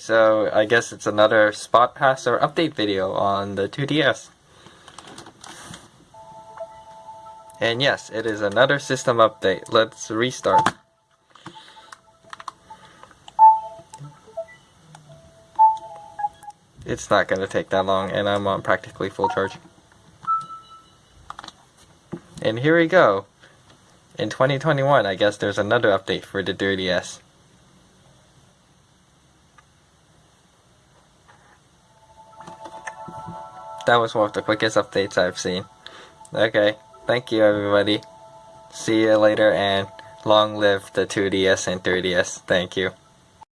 So I guess it's another SpotPass or update video on the 2DS. And yes, it is another system update. Let's restart. It's not going to take that long and I'm on practically full charge. And here we go. In 2021, I guess there's another update for the 3DS. That was one of the quickest updates I've seen. Okay, thank you everybody. See you later and long live the 2DS and 3DS. Thank you.